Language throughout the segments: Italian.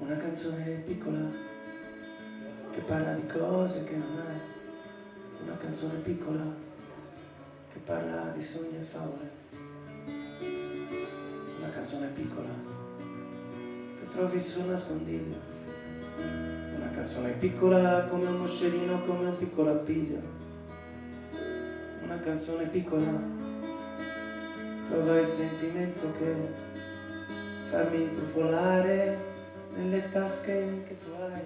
Una canzone piccola che parla di cose che non hai. Una canzone piccola che parla di sogni e favole. Una canzone piccola che trovi suo nascondiglio. Una canzone piccola come un moscerino, come un piccolo appiglio. Una canzone piccola trova il sentimento che farmi intrufolare nelle tasche che tu hai.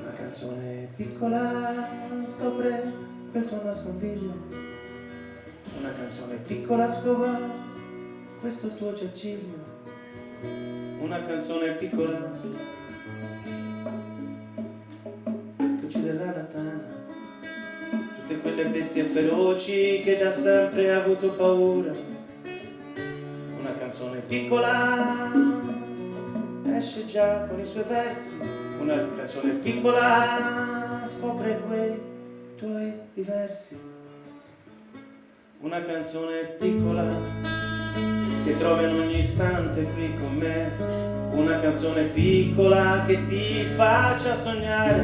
Una canzone piccola scopre quel tuo nascondiglio. Una canzone piccola scova questo tuo giaciglio. Una canzone piccola che ucciderà la tana tutte quelle bestie feroci che da sempre ha avuto paura. Una canzone piccola esce già con i suoi versi, una canzone piccola scopre quei tuoi diversi. Una canzone piccola che trovi in ogni istante qui con me, una canzone piccola che ti faccia sognare.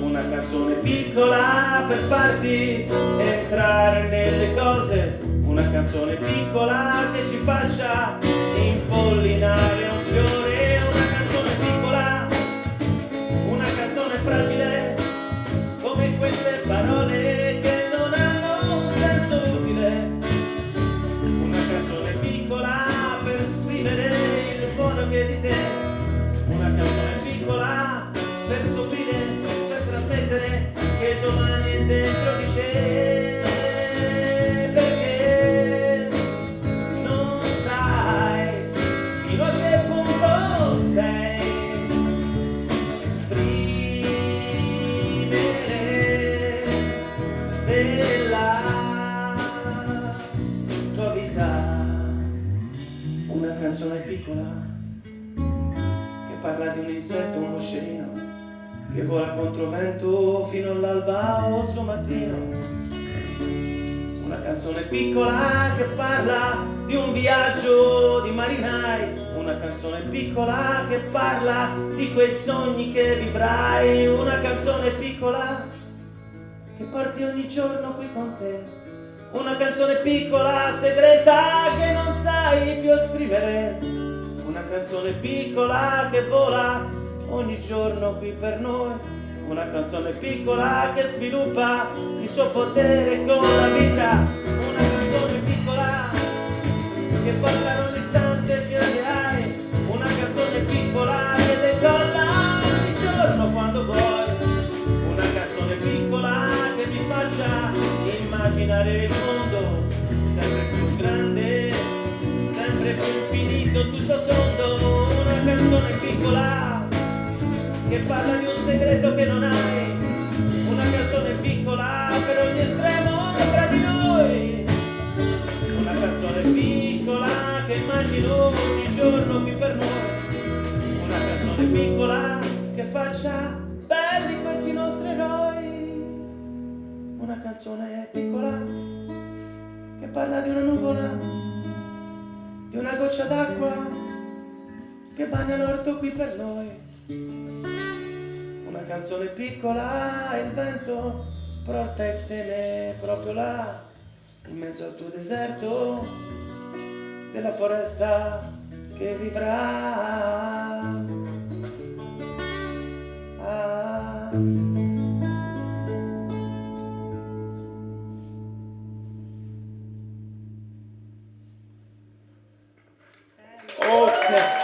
Una canzone piccola per farti entrare nelle cose, una canzone piccola che ci faccia impollinare piccola per scoprire trasmettere che domani è dentro di te. Perché non sai fino a che punto sei. Esprimere della tua vita una canzone piccola parla di un insetto, un moscerino che vola contro vento fino all'alba o al mattino. Una canzone piccola che parla di un viaggio di marinai, una canzone piccola che parla di quei sogni che vivrai, una canzone piccola che porti ogni giorno qui con te. Una canzone piccola, segreta, che non sai più esprimere. Una canzone piccola che vola ogni giorno qui per noi. Una canzone piccola che sviluppa il suo potere con la vita. Una canzone piccola che parla ogni istante che hai. Una canzone piccola che decolla ogni giorno quando vuoi. Una canzone piccola che mi faccia immaginare il mondo. Sempre più grande sempre più infinito tutto canzone piccola che parla di un segreto che non hai, una canzone piccola per ogni estremo tra di noi, una canzone piccola che immagino ogni giorno qui per noi, una canzone piccola che faccia belli questi nostri eroi, una canzone piccola che parla di una nuvola, di una goccia d'acqua che bagna l'orto qui per noi una canzone piccola il vento il seme proprio là in mezzo al tuo deserto della foresta che vivrà ah. Okay.